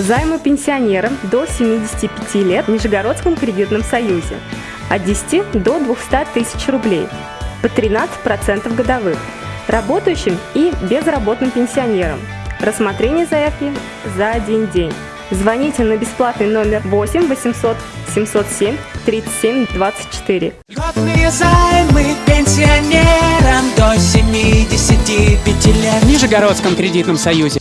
Займы пенсионерам до 75 лет в Нижегородском кредитном союзе от 10 до 200 тысяч рублей по 13% годовых. Работающим и безработным пенсионерам. Рассмотрение заявки за один день. Звоните на бесплатный номер 8 800 707 37 24. Льготные займы пенсионерам до 75 лет. В Нижегородском кредитном союзе.